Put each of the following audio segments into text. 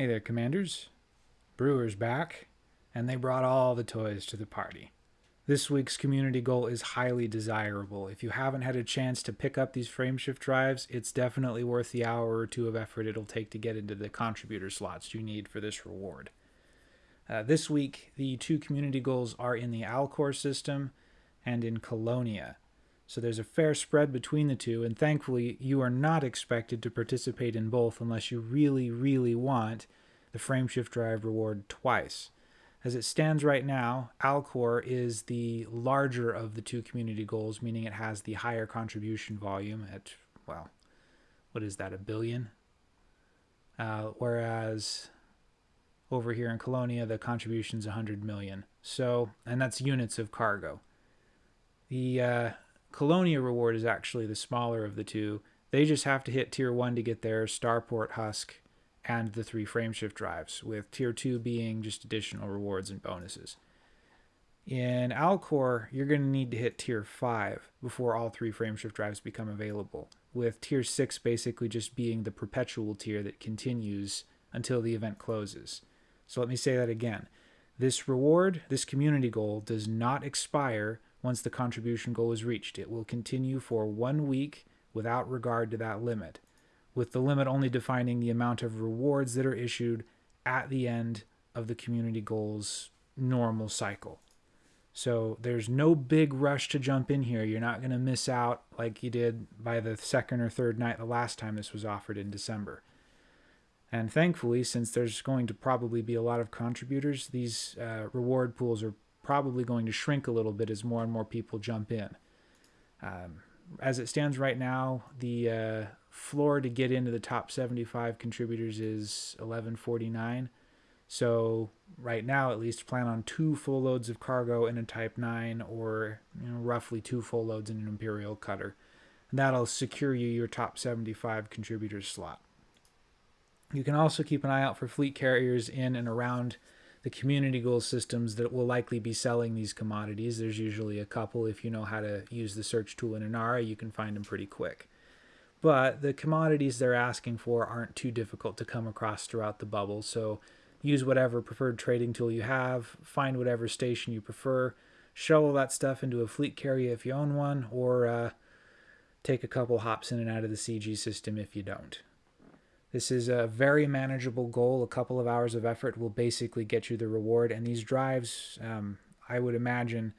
Hey there, Commanders. Brewers back, and they brought all the toys to the party. This week's community goal is highly desirable. If you haven't had a chance to pick up these frameshift drives, it's definitely worth the hour or two of effort it'll take to get into the contributor slots you need for this reward. Uh, this week, the two community goals are in the Alcor system and in Colonia. So there's a fair spread between the two, and thankfully, you are not expected to participate in both unless you really, really want the frameshift drive reward twice. As it stands right now, Alcor is the larger of the two community goals, meaning it has the higher contribution volume at, well, what is that, a billion? Uh, whereas over here in Colonia, the contribution's 100 million. So, and that's units of cargo. The uh, Colonia reward is actually the smaller of the two. They just have to hit tier 1 to get their Starport Husk and the three frameshift drives, with tier 2 being just additional rewards and bonuses. In Alcor, you're going to need to hit tier 5 before all three frameshift drives become available, with tier 6 basically just being the perpetual tier that continues until the event closes. So let me say that again. This reward, this community goal, does not expire once the contribution goal is reached. It will continue for one week without regard to that limit, with the limit only defining the amount of rewards that are issued at the end of the community goal's normal cycle. So there's no big rush to jump in here. You're not going to miss out like you did by the second or third night the last time this was offered in December. And thankfully, since there's going to probably be a lot of contributors, these uh, reward pools are probably going to shrink a little bit as more and more people jump in. Um, as it stands right now, the uh, floor to get into the top 75 contributors is 1149. So right now, at least, plan on two full loads of cargo in a Type 9, or you know, roughly two full loads in an Imperial cutter. And that'll secure you your top 75 contributors slot. You can also keep an eye out for fleet carriers in and around the community goal systems that will likely be selling these commodities. There's usually a couple. If you know how to use the search tool in Inara, you can find them pretty quick. But the commodities they're asking for aren't too difficult to come across throughout the bubble. So use whatever preferred trading tool you have, find whatever station you prefer, shovel that stuff into a fleet carrier if you own one, or uh, take a couple hops in and out of the CG system if you don't. This is a very manageable goal. A couple of hours of effort will basically get you the reward. And these drives, um, I would imagine,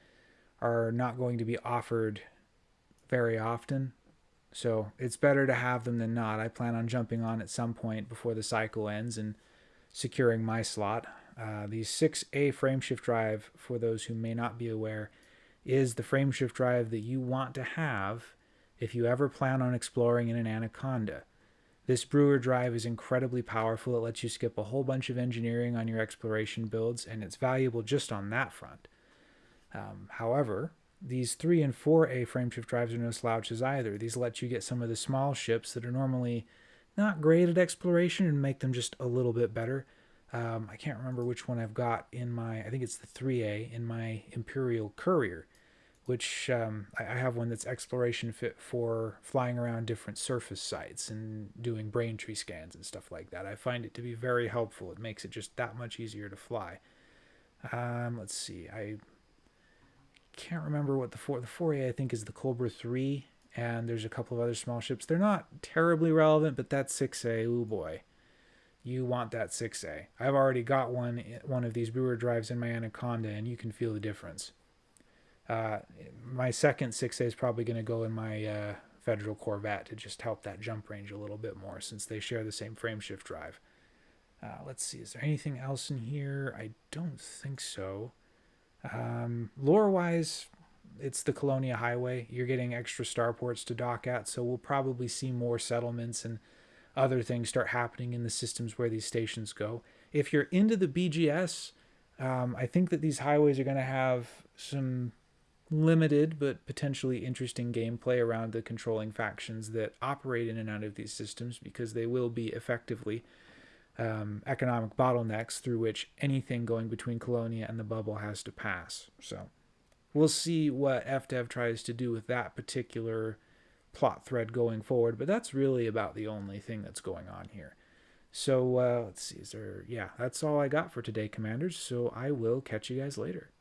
are not going to be offered very often. So it's better to have them than not. I plan on jumping on at some point before the cycle ends and securing my slot. Uh, the 6A frameshift drive, for those who may not be aware, is the frameshift drive that you want to have if you ever plan on exploring in an Anaconda. This brewer drive is incredibly powerful. It lets you skip a whole bunch of engineering on your exploration builds, and it's valuable just on that front. Um, however, these 3 and 4A frameshift drives are no slouches either. These let you get some of the small ships that are normally not great at exploration and make them just a little bit better. Um, I can't remember which one I've got in my, I think it's the 3A in my Imperial Courier which um, I have one that's exploration fit for flying around different surface sites and doing brain tree scans and stuff like that. I find it to be very helpful. It makes it just that much easier to fly. Um, let's see. I can't remember what the four the 4A I think is the Cobra 3 and there's a couple of other small ships. They're not terribly relevant, but that 6A, oh boy. You want that 6A. I've already got one one of these brewer drives in my Anaconda and you can feel the difference. Uh, my second 6A is probably going to go in my uh, Federal Corvette to just help that jump range a little bit more since they share the same frameshift drive. Uh, let's see, is there anything else in here? I don't think so. Um, Lore-wise, it's the Colonia Highway. You're getting extra starports to dock at, so we'll probably see more settlements and other things start happening in the systems where these stations go. If you're into the BGS, um, I think that these highways are going to have some limited but potentially interesting gameplay around the controlling factions that operate in and out of these systems because they will be effectively um, economic bottlenecks through which anything going between Colonia and the bubble has to pass. So we'll see what FDev tries to do with that particular plot thread going forward, but that's really about the only thing that's going on here. So uh, let's see, is there? Yeah, that's all I got for today, commanders. So I will catch you guys later.